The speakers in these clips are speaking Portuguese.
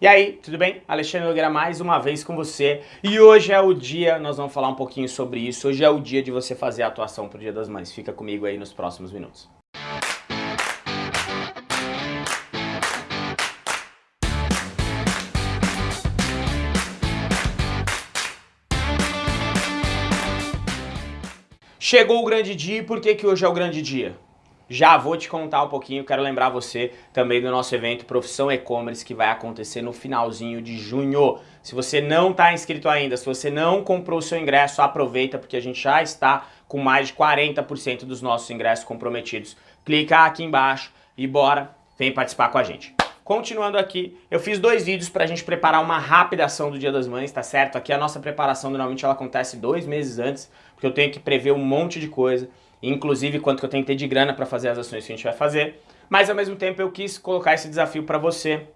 E aí, tudo bem? Alexandre Nogueira mais uma vez com você. E hoje é o dia, nós vamos falar um pouquinho sobre isso, hoje é o dia de você fazer a atuação pro Dia das Mães. Fica comigo aí nos próximos minutos. Chegou o grande dia e por que, que hoje é o grande dia? Já vou te contar um pouquinho, quero lembrar você também do nosso evento Profissão E-Commerce que vai acontecer no finalzinho de junho. Se você não está inscrito ainda, se você não comprou o seu ingresso, aproveita porque a gente já está com mais de 40% dos nossos ingressos comprometidos. Clica aqui embaixo e bora, vem participar com a gente. Continuando aqui, eu fiz dois vídeos para a gente preparar uma rápida ação do Dia das Mães, tá certo? Aqui a nossa preparação normalmente ela acontece dois meses antes, porque eu tenho que prever um monte de coisa inclusive quanto que eu tenho que ter de grana para fazer as ações que a gente vai fazer, mas ao mesmo tempo eu quis colocar esse desafio para você,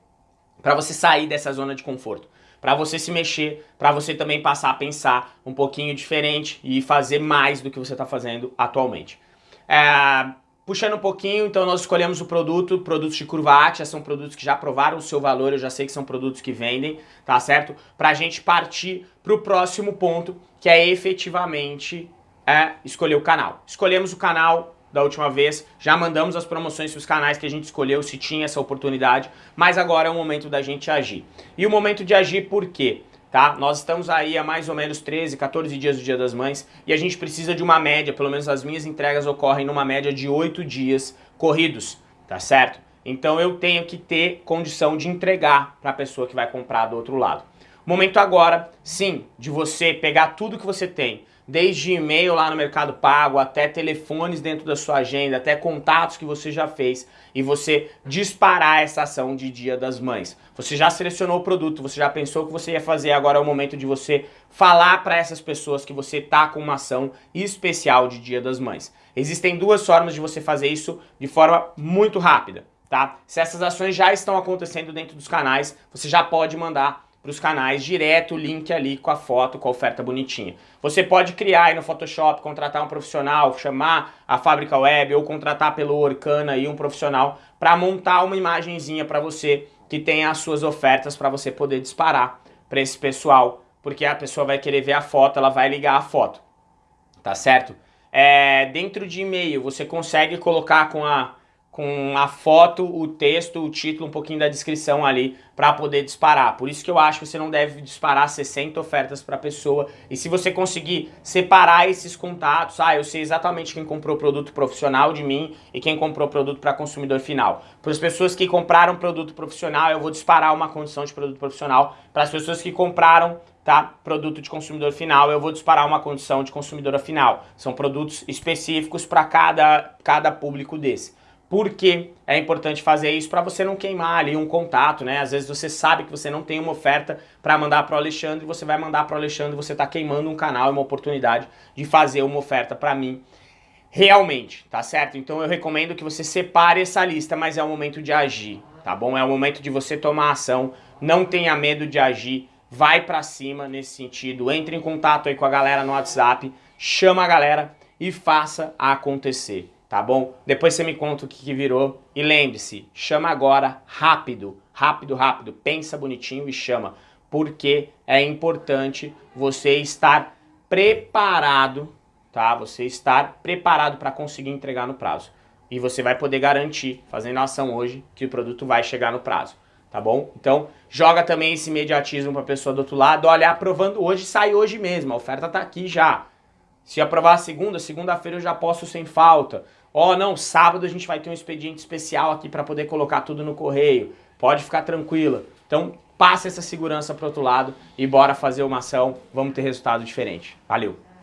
para você sair dessa zona de conforto, para você se mexer, para você também passar a pensar um pouquinho diferente e fazer mais do que você está fazendo atualmente. É, puxando um pouquinho, então nós escolhemos o produto, produtos de curva Atia, são produtos que já provaram o seu valor, eu já sei que são produtos que vendem, tá certo? Para a gente partir para o próximo ponto, que é efetivamente é escolher o canal. Escolhemos o canal da última vez, já mandamos as promoções para os canais que a gente escolheu, se tinha essa oportunidade, mas agora é o momento da gente agir. E o momento de agir por quê? Tá? Nós estamos aí há mais ou menos 13, 14 dias do Dia das Mães e a gente precisa de uma média, pelo menos as minhas entregas ocorrem numa média de 8 dias corridos, tá certo? Então eu tenho que ter condição de entregar para a pessoa que vai comprar do outro lado. Momento agora, sim, de você pegar tudo que você tem, desde e-mail lá no Mercado Pago, até telefones dentro da sua agenda, até contatos que você já fez e você disparar essa ação de Dia das Mães. Você já selecionou o produto, você já pensou o que você ia fazer, agora é o momento de você falar para essas pessoas que você tá com uma ação especial de Dia das Mães. Existem duas formas de você fazer isso de forma muito rápida. Tá? Se essas ações já estão acontecendo dentro dos canais, você já pode mandar para os canais direto o link ali com a foto, com a oferta bonitinha. Você pode criar aí no Photoshop, contratar um profissional, chamar a fábrica web ou contratar pelo Orkana aí um profissional para montar uma imagenzinha para você que tenha as suas ofertas para você poder disparar para esse pessoal, porque a pessoa vai querer ver a foto, ela vai ligar a foto, tá certo? É, dentro de e-mail você consegue colocar com a com a foto, o texto, o título, um pouquinho da descrição ali para poder disparar. Por isso que eu acho que você não deve disparar 60 ofertas para a pessoa. E se você conseguir separar esses contatos, ah, eu sei exatamente quem comprou produto profissional de mim e quem comprou produto para consumidor final. Para as pessoas que compraram produto profissional, eu vou disparar uma condição de produto profissional. Para as pessoas que compraram tá? Produto de consumidor final, eu vou disparar uma condição de consumidora final. São produtos específicos para cada, cada público desse. Por que é importante fazer isso? Para você não queimar ali um contato, né? Às vezes você sabe que você não tem uma oferta para mandar para o Alexandre, você vai mandar para o Alexandre, e você está queimando um canal, uma oportunidade de fazer uma oferta para mim realmente, tá certo? Então eu recomendo que você separe essa lista, mas é o momento de agir, tá bom? É o momento de você tomar ação, não tenha medo de agir, vai para cima nesse sentido, entre em contato aí com a galera no WhatsApp, chama a galera e faça acontecer tá bom? Depois você me conta o que, que virou. E lembre-se, chama agora rápido, rápido, rápido. Pensa bonitinho e chama. Porque é importante você estar preparado, tá? Você estar preparado para conseguir entregar no prazo. E você vai poder garantir, fazendo a ação hoje, que o produto vai chegar no prazo. Tá bom? Então, joga também esse imediatismo para a pessoa do outro lado. Olha, aprovando hoje, sai hoje mesmo. A oferta tá aqui já. Se aprovar segunda, segunda-feira eu já posso sem falta. Ó, oh, não, sábado a gente vai ter um expediente especial aqui para poder colocar tudo no correio. Pode ficar tranquila. Então, passa essa segurança para outro lado e bora fazer uma ação, vamos ter resultado diferente. Valeu!